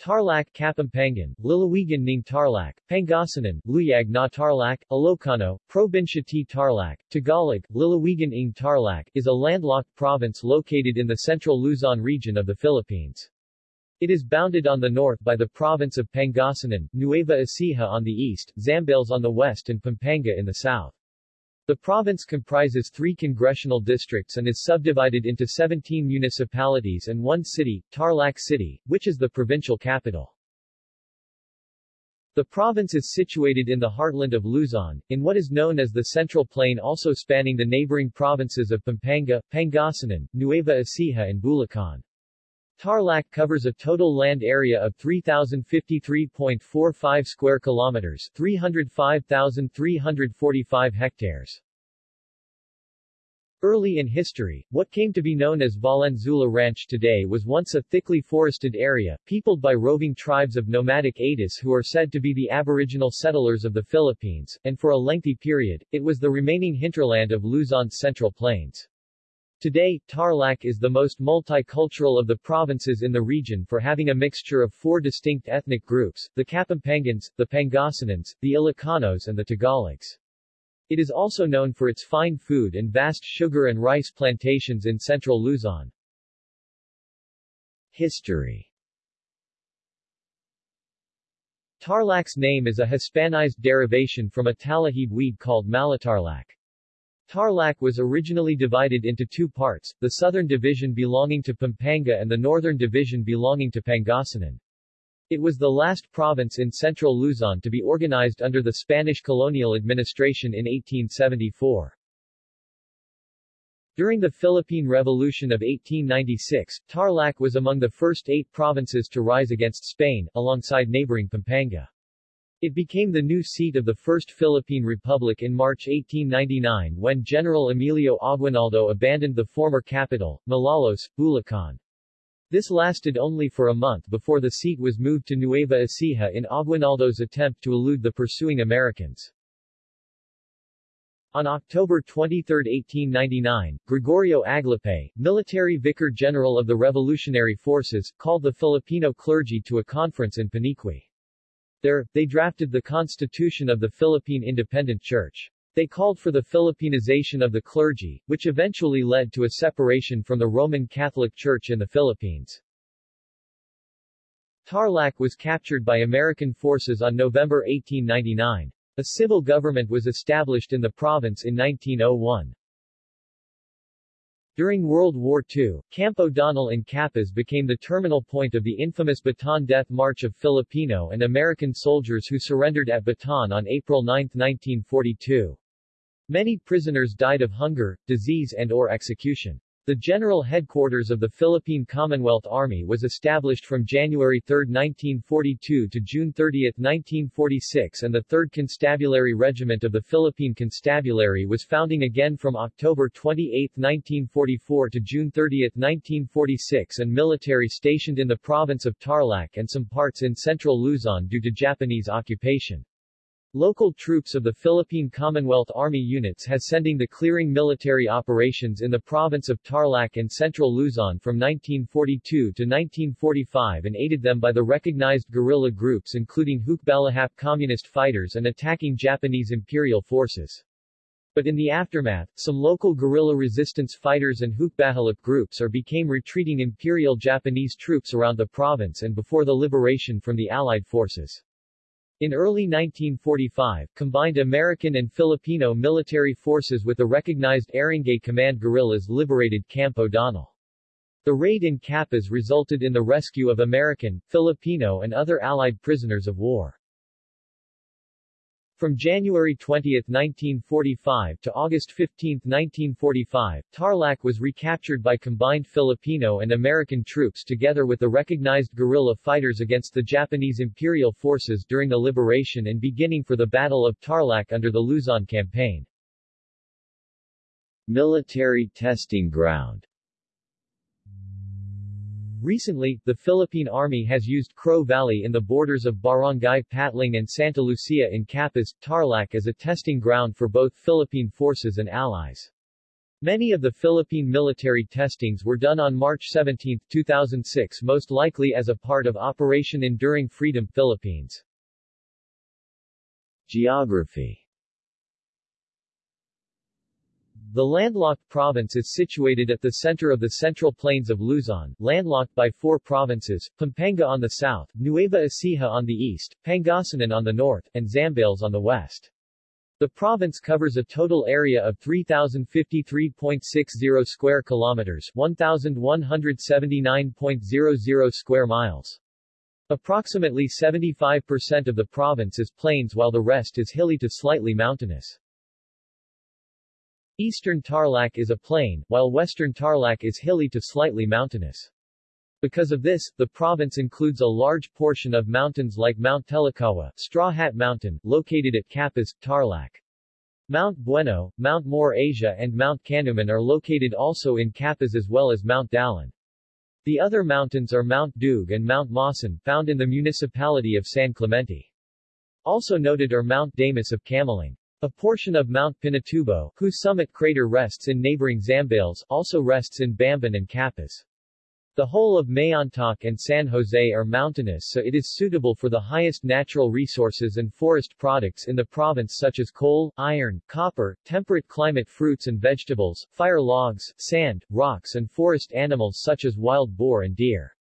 Tarlac Kapampangan, Lalawigan ng Tarlac, Pangasinan, Luyag na Tarlac, Ilocano, Probinsia ti Tarlac, Tagalog, Lalawigan ng Tarlac is a landlocked province located in the central Luzon region of the Philippines. It is bounded on the north by the province of Pangasinan, Nueva Ecija on the east, Zambales on the west and Pampanga in the south. The province comprises three congressional districts and is subdivided into 17 municipalities and one city, Tarlac City, which is the provincial capital. The province is situated in the heartland of Luzon, in what is known as the Central Plain also spanning the neighboring provinces of Pampanga, Pangasinan, Nueva Ecija and Bulacan. Tarlac covers a total land area of 3053.45 square kilometers, 305,345 hectares. Early in history, what came to be known as Valenzuela Ranch today was once a thickly forested area, peopled by roving tribes of nomadic Atis who are said to be the aboriginal settlers of the Philippines, and for a lengthy period, it was the remaining hinterland of Luzon's central plains. Today, Tarlac is the most multicultural of the provinces in the region for having a mixture of four distinct ethnic groups, the Kapampangans, the Pangasinans, the Ilocanos and the Tagalogs. It is also known for its fine food and vast sugar and rice plantations in central Luzon. History Tarlac's name is a Hispanized derivation from a Talahib weed called Malatarlac. Tarlac was originally divided into two parts, the southern division belonging to Pampanga and the northern division belonging to Pangasinan. It was the last province in central Luzon to be organized under the Spanish colonial administration in 1874. During the Philippine Revolution of 1896, Tarlac was among the first eight provinces to rise against Spain, alongside neighboring Pampanga. It became the new seat of the First Philippine Republic in March 1899 when General Emilio Aguinaldo abandoned the former capital, Malolos, Bulacan. This lasted only for a month before the seat was moved to Nueva Ecija in Aguinaldo's attempt to elude the pursuing Americans. On October 23, 1899, Gregorio Aglipay, military vicar general of the Revolutionary Forces, called the Filipino clergy to a conference in Paniqui. There, they drafted the Constitution of the Philippine Independent Church. They called for the Philippinization of the clergy, which eventually led to a separation from the Roman Catholic Church in the Philippines. Tarlac was captured by American forces on November 1899. A civil government was established in the province in 1901. During World War II, Camp O'Donnell in Capas became the terminal point of the infamous Bataan Death March of Filipino and American soldiers who surrendered at Bataan on April 9, 1942. Many prisoners died of hunger, disease and or execution. The general headquarters of the Philippine Commonwealth Army was established from January 3, 1942 to June 30, 1946 and the 3rd Constabulary Regiment of the Philippine Constabulary was founding again from October 28, 1944 to June 30, 1946 and military stationed in the province of Tarlac and some parts in central Luzon due to Japanese occupation. Local troops of the Philippine Commonwealth Army units has sending the clearing military operations in the province of Tarlac and central Luzon from 1942 to 1945 and aided them by the recognized guerrilla groups including Hukbalahap communist fighters and attacking Japanese imperial forces. But in the aftermath, some local guerrilla resistance fighters and Hukbalahap groups are became retreating imperial Japanese troops around the province and before the liberation from the Allied forces. In early 1945, combined American and Filipino military forces with the recognized Arangay Command guerrillas liberated Camp O'Donnell. The raid in Capas resulted in the rescue of American, Filipino and other Allied prisoners of war. From January 20, 1945 to August 15, 1945, Tarlac was recaptured by combined Filipino and American troops together with the recognized guerrilla fighters against the Japanese imperial forces during the liberation and beginning for the Battle of Tarlac under the Luzon Campaign. Military testing ground Recently, the Philippine Army has used Crow Valley in the borders of Barangay Patling and Santa Lucia in Capas, Tarlac as a testing ground for both Philippine forces and allies. Many of the Philippine military testings were done on March 17, 2006 most likely as a part of Operation Enduring Freedom Philippines. Geography The landlocked province is situated at the center of the central plains of Luzon, landlocked by four provinces, Pampanga on the south, Nueva Ecija on the east, Pangasinan on the north, and Zambales on the west. The province covers a total area of 3053.60 square kilometers, 1179.00 square miles. Approximately 75% of the province is plains while the rest is hilly to slightly mountainous. Eastern Tarlac is a plain, while western Tarlac is hilly to slightly mountainous. Because of this, the province includes a large portion of mountains like Mount Telakawa, Straw Hat Mountain, located at Capas, Tarlac. Mount Bueno, Mount More Asia and Mount Canuman are located also in Capas as well as Mount Dalan. The other mountains are Mount Dug and Mount Maasin, found in the municipality of San Clemente. Also noted are Mount Damas of Camiling. A portion of Mount Pinatubo, whose summit crater rests in neighboring Zambales, also rests in Bamban and Capas. The whole of Mayantoc and San Jose are mountainous so it is suitable for the highest natural resources and forest products in the province such as coal, iron, copper, temperate climate fruits and vegetables, fire logs, sand, rocks and forest animals such as wild boar and deer.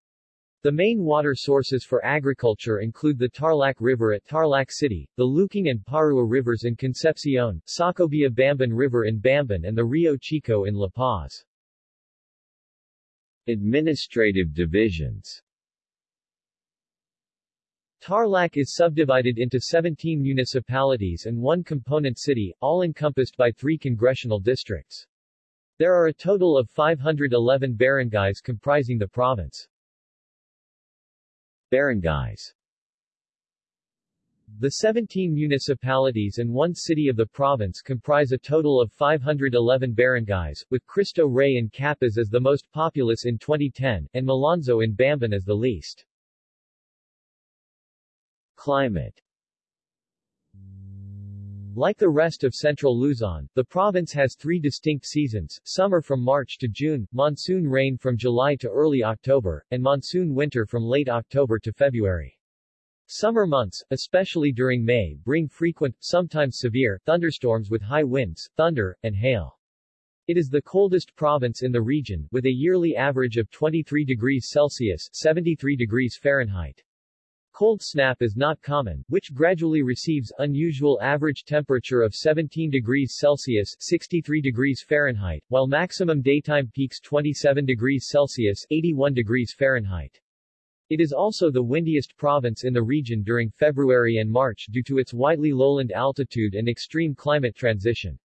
The main water sources for agriculture include the Tarlac River at Tarlac City, the Luking and Parua Rivers in Concepcion, Sacobia Bamban River in Bamban and the Rio Chico in La Paz. Administrative divisions Tarlac is subdivided into 17 municipalities and one component city, all encompassed by three congressional districts. There are a total of 511 barangays comprising the province. Barangays The 17 municipalities and one city of the province comprise a total of 511 barangays, with Cristo Rey and Capas as the most populous in 2010, and Malonzo in Bamban as the least. Climate like the rest of central Luzon, the province has three distinct seasons, summer from March to June, monsoon rain from July to early October, and monsoon winter from late October to February. Summer months, especially during May, bring frequent, sometimes severe, thunderstorms with high winds, thunder, and hail. It is the coldest province in the region, with a yearly average of 23 degrees Celsius 73 degrees Fahrenheit. Cold snap is not common, which gradually receives unusual average temperature of 17 degrees Celsius 63 degrees Fahrenheit, while maximum daytime peaks 27 degrees Celsius 81 degrees Fahrenheit. It is also the windiest province in the region during February and March due to its widely lowland altitude and extreme climate transition.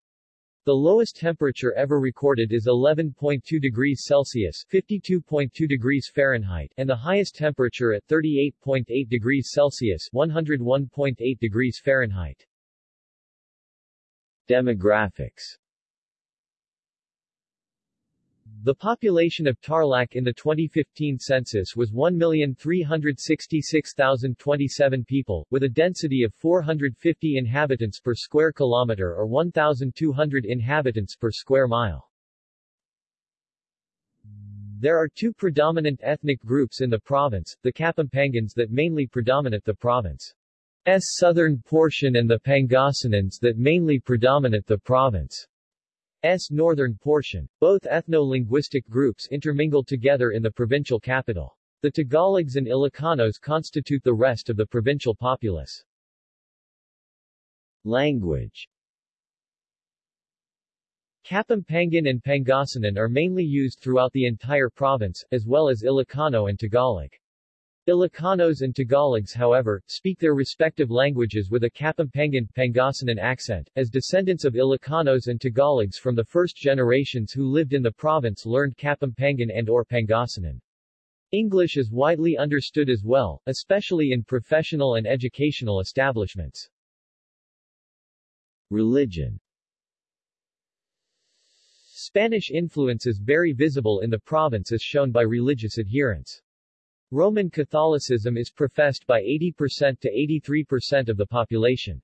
The lowest temperature ever recorded is 11.2 degrees Celsius 52.2 degrees Fahrenheit and the highest temperature at 38.8 degrees Celsius 101.8 degrees Fahrenheit. Demographics the population of Tarlac in the 2015 census was 1,366,027 people, with a density of 450 inhabitants per square kilometer or 1,200 inhabitants per square mile. There are two predominant ethnic groups in the province, the Kapampangans that mainly predominate the province's southern portion and the Pangasinans that mainly predominate the province. S northern portion. Both ethno-linguistic groups intermingle together in the provincial capital. The Tagalogs and Ilocanos constitute the rest of the provincial populace. Language Kapampangan and Pangasinan are mainly used throughout the entire province, as well as Ilocano and Tagalog. Ilocanos and Tagalogs however, speak their respective languages with a Kapampangan, Pangasinan accent, as descendants of Ilocanos and Tagalogs from the first generations who lived in the province learned Kapampangan and or Pangasinan. English is widely understood as well, especially in professional and educational establishments. Religion Spanish influence is very visible in the province as shown by religious adherence. Roman Catholicism is professed by 80% to 83% of the population.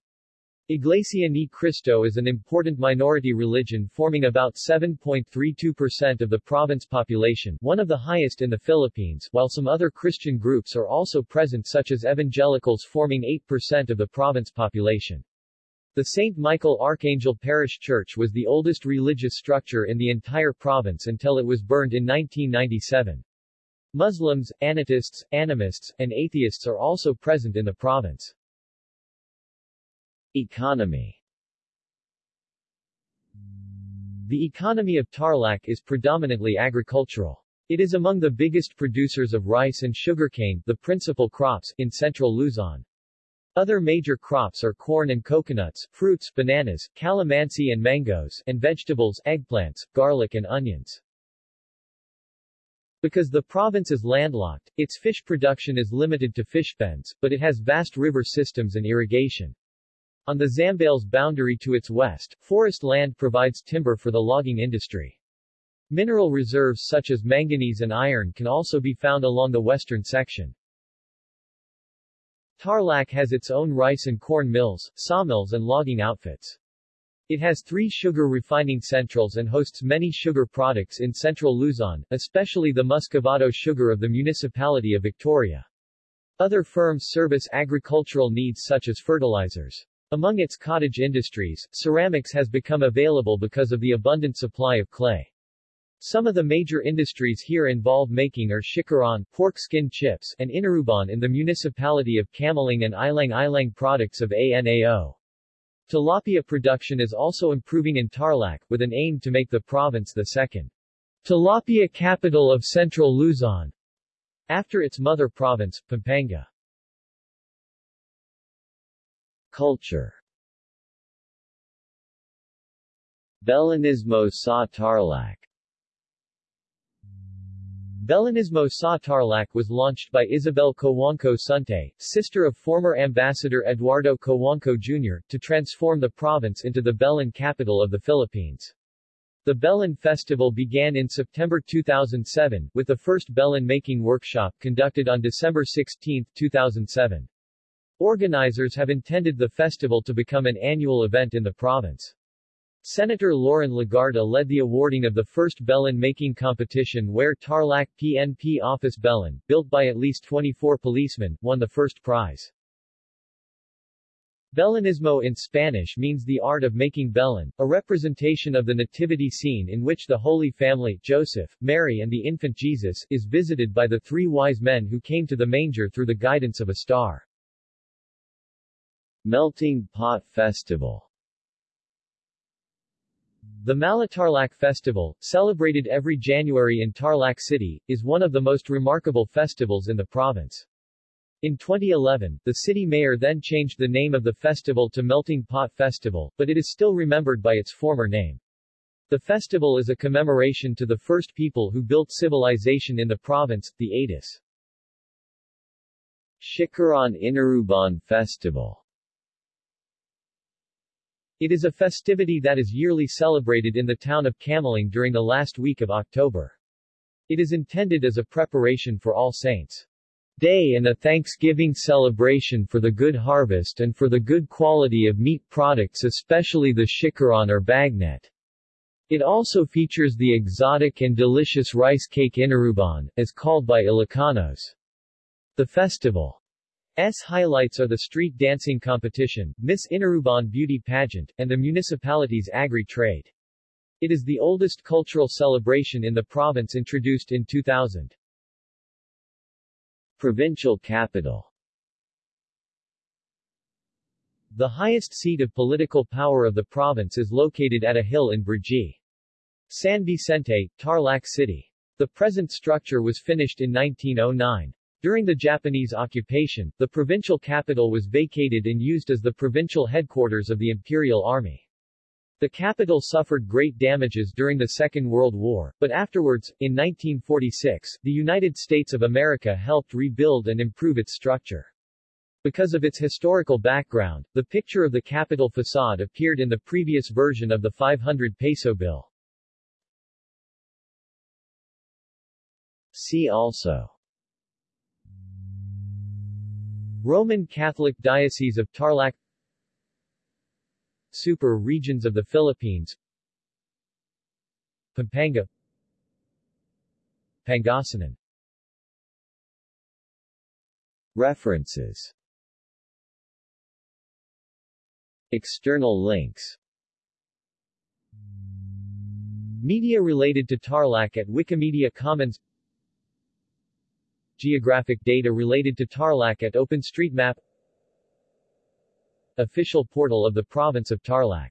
Iglesia Ni Cristo is an important minority religion forming about 7.32% of the province population, one of the highest in the Philippines, while some other Christian groups are also present such as evangelicals forming 8% of the province population. The St. Michael Archangel Parish Church was the oldest religious structure in the entire province until it was burned in 1997. Muslims, Anatists, animists, and atheists are also present in the province. Economy The economy of Tarlac is predominantly agricultural. It is among the biggest producers of rice and sugarcane, the principal crops, in central Luzon. Other major crops are corn and coconuts, fruits, bananas, calamansi and mangoes, and vegetables, eggplants, garlic and onions. Because the province is landlocked, its fish production is limited to fish pens, but it has vast river systems and irrigation. On the Zambales boundary to its west, forest land provides timber for the logging industry. Mineral reserves such as manganese and iron can also be found along the western section. Tarlac has its own rice and corn mills, sawmills and logging outfits. It has three sugar refining centrals and hosts many sugar products in central Luzon, especially the muscovado sugar of the municipality of Victoria. Other firms service agricultural needs such as fertilizers. Among its cottage industries, ceramics has become available because of the abundant supply of clay. Some of the major industries here involve making are chicharon, pork skin chips, and inuruban in the municipality of Camiling and ilang-ilang products of ANAO. Tilapia production is also improving in Tarlac, with an aim to make the province the second tilapia capital of central Luzon, after its mother province, Pampanga. Culture Belenismo sa Tarlac Belenismo sa Tarlac was launched by Isabel Cojuangco Suntay, sister of former Ambassador Eduardo Cojuangco Jr., to transform the province into the Belen capital of the Philippines. The Belen Festival began in September 2007, with the first Belen making workshop conducted on December 16, 2007. Organizers have intended the festival to become an annual event in the province. Senator Loren Legarda led the awarding of the first Belen making competition where Tarlac PNP Office Belen, built by at least 24 policemen, won the first prize. Belenismo in Spanish means the art of making Belen, a representation of the nativity scene in which the Holy Family, Joseph, Mary and the infant Jesus, is visited by the three wise men who came to the manger through the guidance of a star. Melting Pot Festival The Malatarlac Festival, celebrated every January in Tarlac City, is one of the most remarkable festivals in the province. In 2011, the city mayor then changed the name of the festival to Melting Pot Festival, but it is still remembered by its former name. The festival is a commemoration to the first people who built civilization in the province, the Atis. Chicharon Inuruban Festival it is a festivity that is yearly celebrated in the town of Camiling during the last week of October. It is intended as a preparation for All Saints' Day and a Thanksgiving celebration for the good harvest and for the good quality of meat products especially the chicharon or bagnet. It also features the exotic and delicious rice cake inuruban, as called by Ilocanos. The festival S highlights are the street dancing competition, Miss Inuruban beauty pageant, and the municipality's agri-trade. It is the oldest cultural celebration in the province introduced in 2000. Provincial capital The highest seat of political power of the province is located at a hill in Brgy. San Vicente, Tarlac City. The present structure was finished in 1909. During the Japanese occupation, the provincial capital was vacated and used as the provincial headquarters of the Imperial Army. The capital suffered great damages during the Second World War, but afterwards, in 1946, the United States of America helped rebuild and improve its structure. Because of its historical background, the picture of the capital facade appeared in the previous version of the 500 peso bill. See also Roman Catholic Diocese of Tarlac. Super regions of the Philippines. Pampanga. Pangasinan. References. External links. Media related to Tarlac at Wikimedia Commons Geographic data related to Tarlac at OpenStreetMap Official portal of the province of Tarlac